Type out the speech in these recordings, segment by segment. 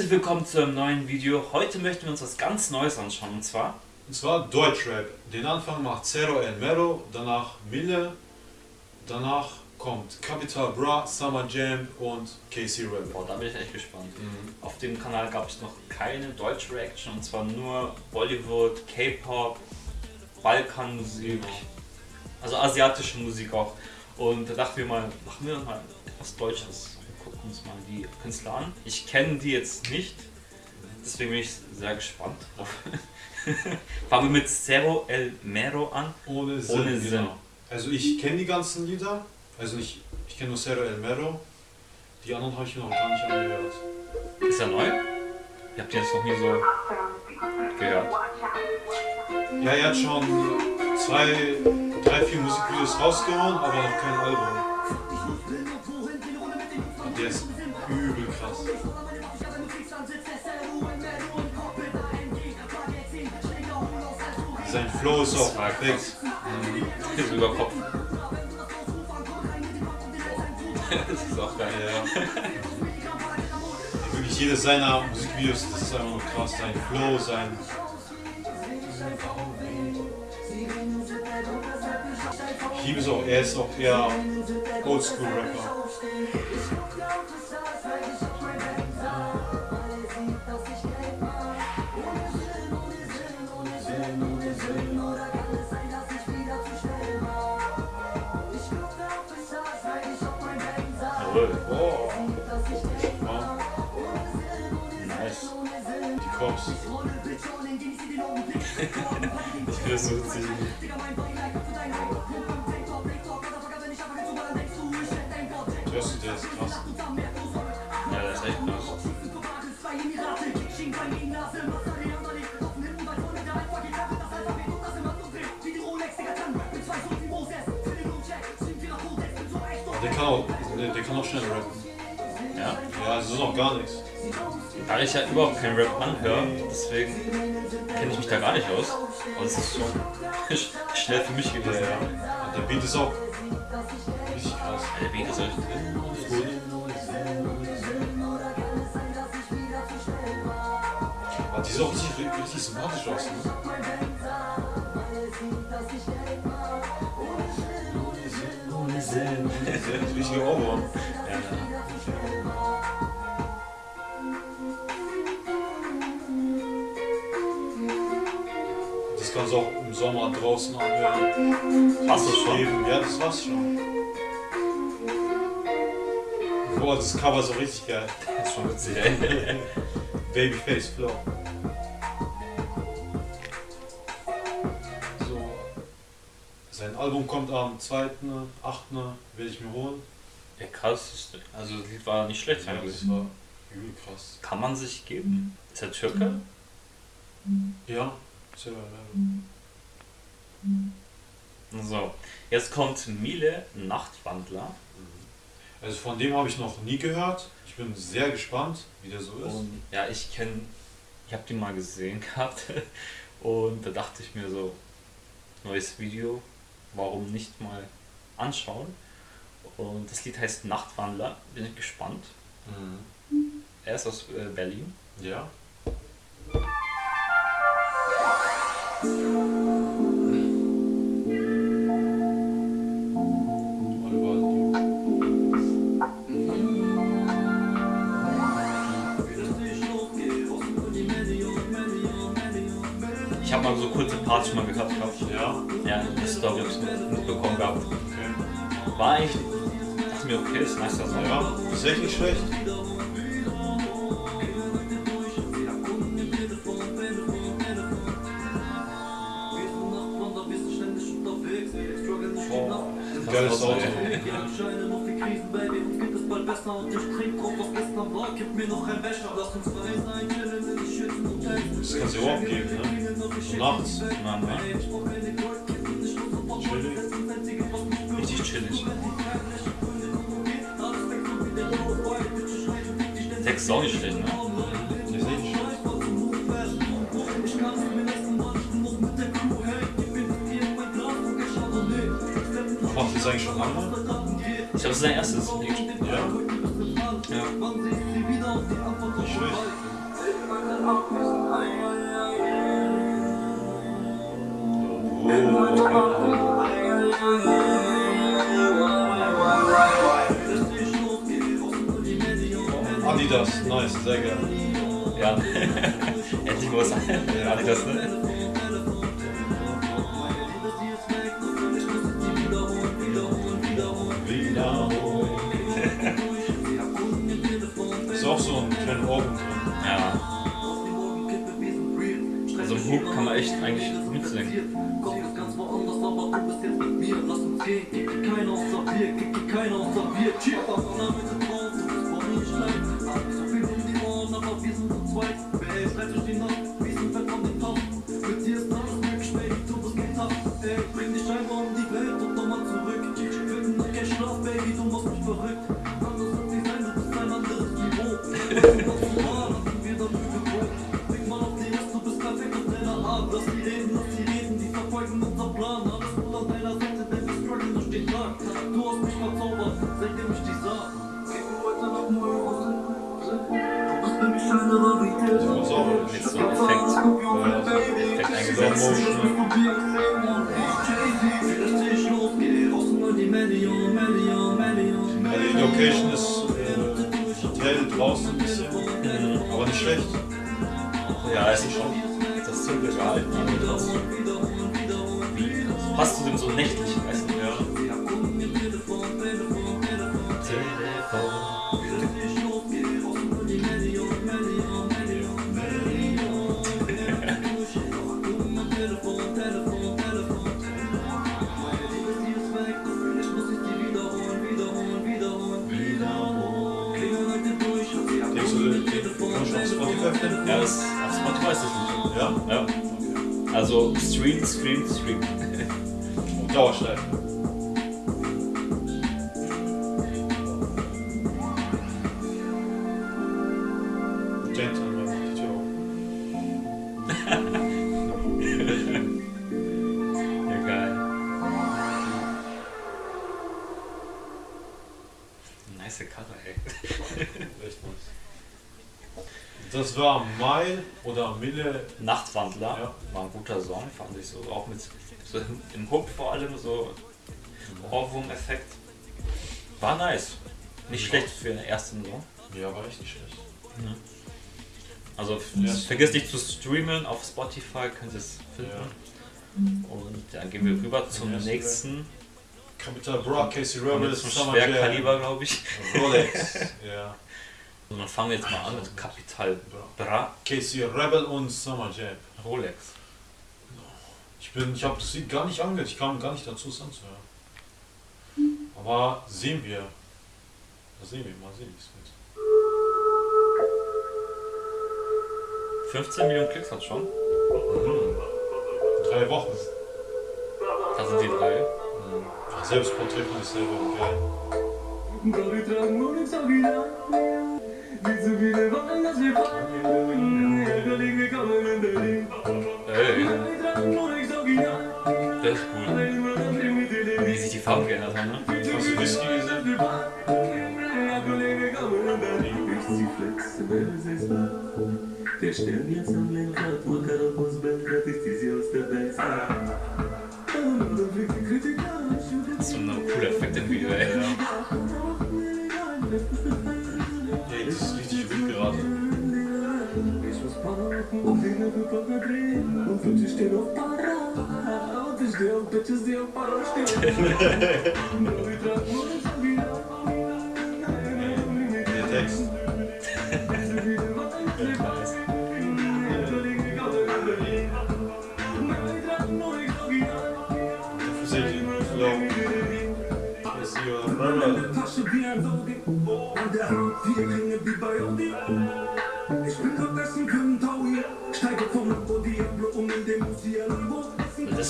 Herzlich willkommen zu einem neuen Video. Heute möchten wir uns was ganz Neues anschauen und zwar... Und zwar Deutschrap. Den Anfang macht Zero El Mero, danach Mille, danach kommt Capital Bra, Summer Jam und KC Rebel. Boah, da bin ich echt gespannt. Mhm. Auf dem Kanal gab es noch keine deutsche Reaction und zwar nur Bollywood, K-Pop, Balkanmusik, also asiatische Musik auch. Und da dachten wir mal, machen wir mal etwas Deutsches gucken uns mal die Künstler an. Ich kenne die jetzt nicht, deswegen bin ich sehr gespannt Fangen wir mit Zero El Mero an. Ohne Sinn. Ohne Sinn. Genau. Also ich kenne die ganzen Lieder, also ich, ich kenne nur Zero El Mero. Die anderen habe ich noch gar nicht angehört. Ist er neu? Ihr habt jetzt noch nie so gehört? Ja, er hat schon zwei, drei, vier Musikvideos rausgehauen, aber noch kein Album. Der ist übel krass. Sein Flow ist auch perfekt. Mhm. Ist über Kopf. das ist auch geil. Ja. Wirklich jedes seiner Musikvideos, das ist einfach nur krass. Sein Flow, sein. Ich liebe es auch, er ist auch eher Oldschool-Rapper. Jawohl. Oh. Nice. Die Cops. ich finde das so witzig. Hörst du, der ist krass. Ja, der ist echt krass. Der kann auch, der, der kann auch schnell rappen. Ja? Ja, das ist auch gar nichts. Da ich ja überhaupt keinen Rap anhöre, deswegen kenne ich mich da gar nicht aus. Aber es ist schon schnell für mich gewesen. Ja, ja. Der Beat ist auch richtig krass. Ja, der Beat ist echt gut. Aber die sieht auch richtig, richtig sympathisch aus. Ne? Sinn. Richtige Ohrwurm. Ja, ja. Das kannst du auch im Sommer draußen anhören. Hast du schon? Ja, das war's schon. Boah, das Cover ist so richtig geil. Das ist schon witzig, ey. Babyface Flow. Sein Album kommt am 2.8. werde ich mir holen. Ja, krass. Also das Lied war nicht schlecht ja, eigentlich. Das war übel krass. Kann man sich geben? Ist er Türke? Ja, sehr So, jetzt kommt Miele Nachtwandler. Also von dem habe ich noch nie gehört. Ich bin sehr gespannt, wie der so ist. Und ja, ich kenne, ich habe den mal gesehen gehabt und da dachte ich mir so, neues Video, warum nicht mal anschauen. Und das Lied heißt Nachtwandler, bin ich gespannt. Mhm. Er ist aus äh, Berlin. Ja. Mal so kurze Parts schon mal gehabt. Ja? Ja, das habe ich mitbekommen gehabt. Okay. War eigentlich, dachte mir, okay, ist nice, das Ja, ist echt nicht schlecht. Geiles Auto. besser und ich trink auf was gestern war. Gib mir noch ein Becher, lass uns frei sein, chillen in die Schützen und Das kannst du auch geben, ne? Nachts. Nein, nein. Chillig. Richtig chillig. Text ist auch nicht schlecht, ne? Macht das eigentlich schon lange? Ich glaube, das ist sein erstes. Ja? Ja. Nicht schlecht. Adidas, nice, sehr geil. Ja. Endlich was Adidas, ne? Echt eigentlich mitsingen. Kopf ganz woanders, aber du bist jetzt mit mir. Lass uns gehen, kick keiner außer wir, kick keiner außer wir. Cheer, was drauf, du bist vor mir schlecht. So viel um die Ohren, aber wir sind zu zweit. Wer recht durch die Nacht, wir sind fett von den Tauch. Mit dir ist alles möglich, Baby, du bist getappt. Ey, bring dich einfach um die Welt und nochmal zurück. Finden kein Schlaf, Baby, du machst mich verrückt. Anders als die sein, du bist ein anderes Niveau. die Location ist äh, Hotel draußen ein bisschen, aber nicht schlecht. Ja, ist schon. Das ist so gehalten. Passt zu dem so nächtlichen, weißt du? Ja. Denkst du, den kannst du auf Spotify finden? Ja, das, auf Spotify ist das Lied. Ja? Ja. Also Stream, Stream, Stream. Und Dauerschleife. Gentleman Das war Mile oder Mille. Nachtwandler Ja. war ein guter Song, fand ich so. Auch mit so im Hook vor allem so Ohrwurm-Effekt. War nice. Nicht schlecht für den ersten Song. Ja, war echt nicht schlecht. Also f- Ja. vergiss nicht zu streamen auf Spotify, könnt ihr es finden. Und dann gehen wir rüber zum nächsten. Capital Bra, Casey Und Rebel, jetzt zum Summer Jam, Schwerkaliber, glaube ich. Rolex. ja. Und dann fangen wir jetzt mal an mit Capital Bra Casey Rebel und Summer Jam. Rolex. Ich bin, ich habe das Lied gar nicht angehört, ich kam gar nicht dazu, es anzuhören. Aber sehen wir. Das sehen wir, mal sehen, wie es wird. 15 Millionen Klicks hat schon. Drei Wochen. Da sind die drei. Ja, Selbstporträt von sich selber, geil. Ey, das ist cool. Wie sich die Farben geändert haben, ne? Hast du Whisky gesehen? Der Stern jetzt am Lenkrad, Makarabus Belgrad ist die sie aus der Welt. Und dann fliegt die Kritik an, Das ist so ein cooler Effekt im Video. Ey, Ich bin grad Essen können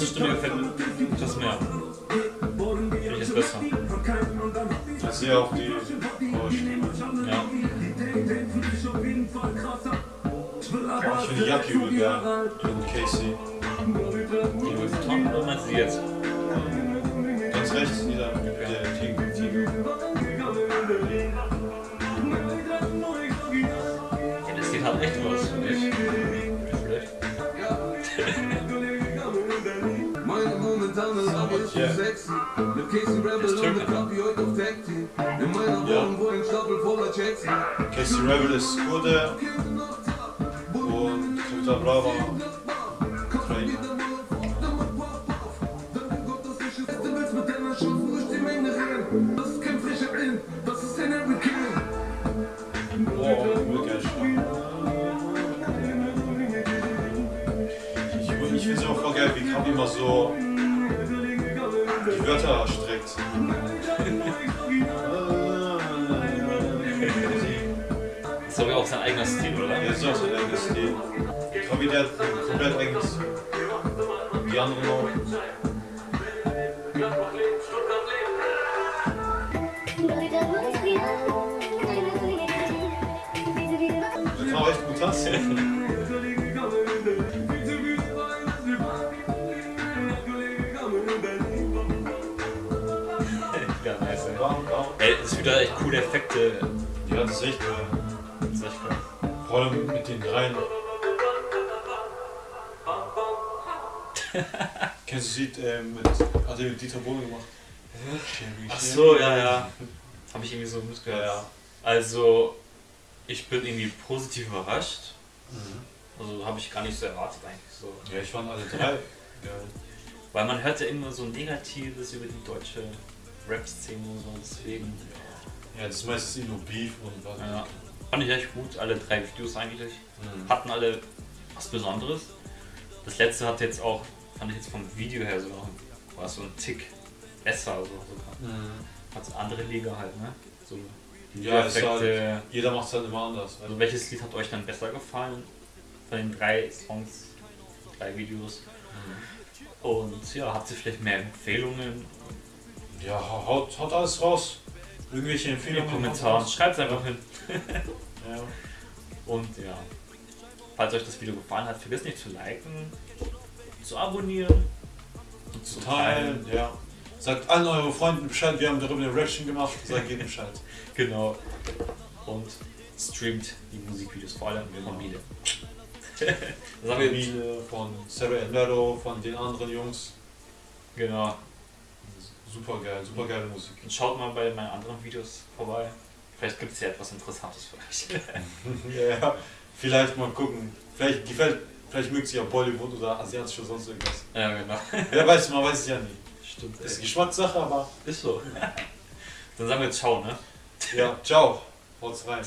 Ist Stimme gefällt mir das mehr. Finde ich jetzt besser. Ich sehe auch die Ohrstimme. Ja. Ich finde die Jacke übel geil. Und Casey. Die Louis Vuitton, oder meinst du die jetzt? Ganz rechts, dieser, der Tiger. Tiger. Ja, das Lied hat echt was, momentan ist aber ist sexy. Mit Casey Rebel und mit? Kapi heute auf Tag Team. In meiner. Wohnung, wo ein Stapel voller Checks. Casey Rebel ist Kurde und Kapital Brava ich finde es auch voll geil, wie Kapi immer so die Wörter streckt. Das ist aber auch sein eigener Stil, oder? Jetzt ist auch sein eigenes Stil. Kapi, der hat komplett eigenes. Die anderen auch. Kann auch echt gut tanzen. Ey, es ist wieder echt coole Effekte. Ja, das ist echt geil. Das ist echt cool. Vor allem mit den dreien. Kennst du das Lied äh, mit, hat er mit Dieter Bohlen gemacht? Ach so, ja, ja. Habe ich irgendwie so mitgehört. Ja, ja. Also, ich bin irgendwie positiv überrascht. Mhm. Also, habe ich gar nicht so erwartet eigentlich so. Ja, ich fand alle drei geil. Weil man hört ja immer so Negatives über die deutsche Rap-Szene und so, deswegen. Ja, das ist meistens nur Beef und was. Ja. Fand ich echt gut, alle drei Videos eigentlich. Mhm. Hatten alle was Besonderes. Das letzte hat jetzt auch, fand ich jetzt vom Video her sogar, war so ein Tick besser so sogar. Mhm. Hat so andere Liga halt, ne? So Ja, ist halt, jeder macht es halt immer anders. Also welches Lied hat euch dann besser gefallen? Von den drei Songs, drei Videos. Und ja, habt ihr vielleicht mehr Empfehlungen Ja, haut, haut alles raus. Irgendwelche in den Empfehlungen. Kommentaren? Schreibt es einfach hin. Ja. Und ja, falls euch das Video gefallen hat, vergesst nicht zu liken, zu abonnieren und Zu teilen, ja. Sagt allen euren Freunden Bescheid, wir haben darüber eine Reaction gemacht. Sagt jedem Bescheid. Genau. Und streamt die Musikvideos, vor allem von Miele. das haben wir, Familie, von Sarah Envero, von den anderen Jungs. genau. Super geil, super geile Musik. Und schaut mal bei meinen anderen Videos vorbei. Vielleicht gibt es ja etwas Interessantes für euch. Ja, vielleicht mal gucken. Vielleicht gefällt, vielleicht mögt sie ja Bollywood oder asiatisch oder sonst irgendwas. ja, genau. Wer weiß, man weiß es ja nie. Stimmt. Ist. Geschmackssache, aber Ist so. Dann sagen wir jetzt Ciao, ne? ja, ciao. Haut's rein.